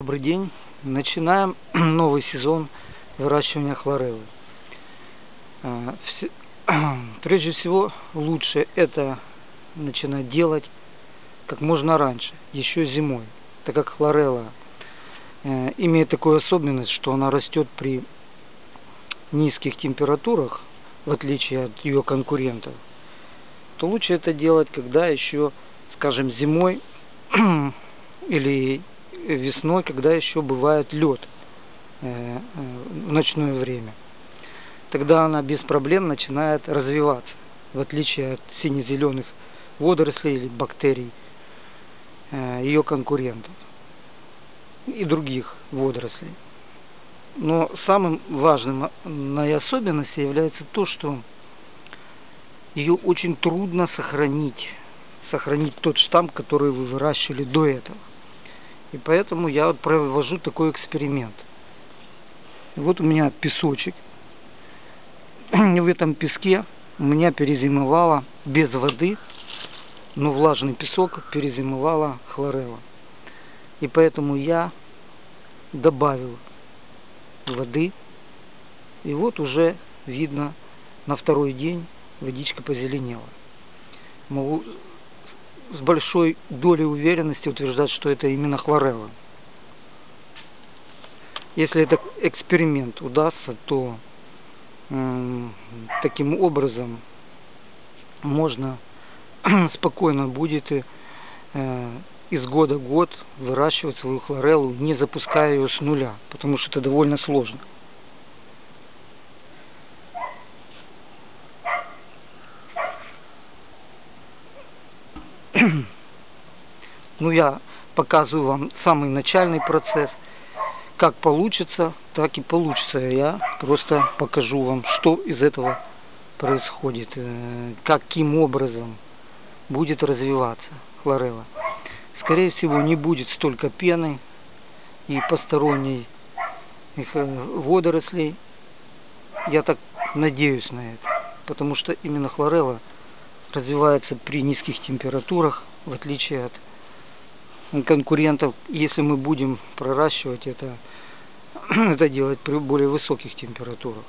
Добрый день. Начинаем новый сезон выращивания хлореллы. А, прежде всего, лучше это начинать делать как можно раньше, еще зимой, так как хлорелла э, имеет такую особенность, что она растет при низких температурах, в отличие от ее конкурентов, то лучше это делать, когда еще, скажем, зимой или весной, когда еще бывает лед э, э, в ночное время. Тогда она без проблем начинает развиваться, в отличие от сине-зеленых водорослей или бактерий э, ее конкурентов и других водорослей. Но самым важным на особенностью является то, что ее очень трудно сохранить, сохранить тот штамм, который вы выращивали до этого. И поэтому я провожу такой эксперимент. Вот у меня песочек. В этом песке у меня перезимовала без воды, но влажный песок перезимовала хлорелла. И поэтому я добавил воды. И вот уже видно на второй день водичка позеленела. Могу с большой долей уверенности утверждать, что это именно хлорелла. Если этот эксперимент удастся, то э, таким образом можно спокойно будет э, из года в год выращивать свою хлореллу, не запуская ее с нуля, потому что это довольно сложно. Ну я показываю вам самый начальный процесс. Как получится, так и получится. Я просто покажу вам, что из этого происходит, э, каким образом будет развиваться хлорелла. Скорее всего, не будет столько пены и посторонней э, водорослей. Я так надеюсь на это, потому что именно хлорелла развивается при низких температурах, в отличие от конкурентов, если мы будем проращивать это, это делать при более высоких температурах.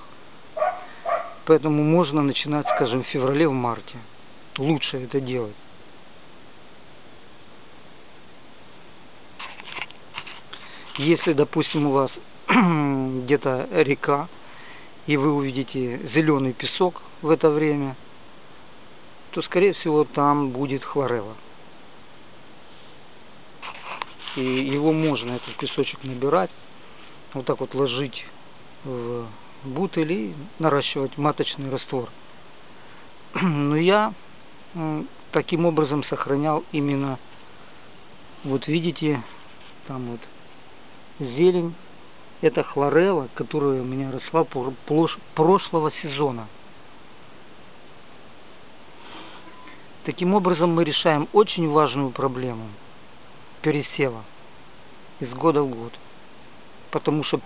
Поэтому можно начинать, скажем, в феврале, в марте. Лучше это делать. Если, допустим, у вас где-то река, и вы увидите зеленый песок в это время – то скорее всего там будет хлорелла. И его можно, этот песочек, набирать, вот так вот ложить в бутыль и наращивать маточный раствор. Но я таким образом сохранял именно, вот видите, там вот зелень, это хлорелла, которая у меня росла прошлого сезона. Таким образом мы решаем очень важную проблему пересева из года в год. Потому что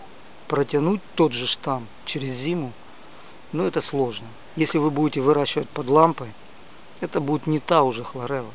протянуть тот же штамм через зиму, ну это сложно. Если вы будете выращивать под лампой, это будет не та уже хлорелла.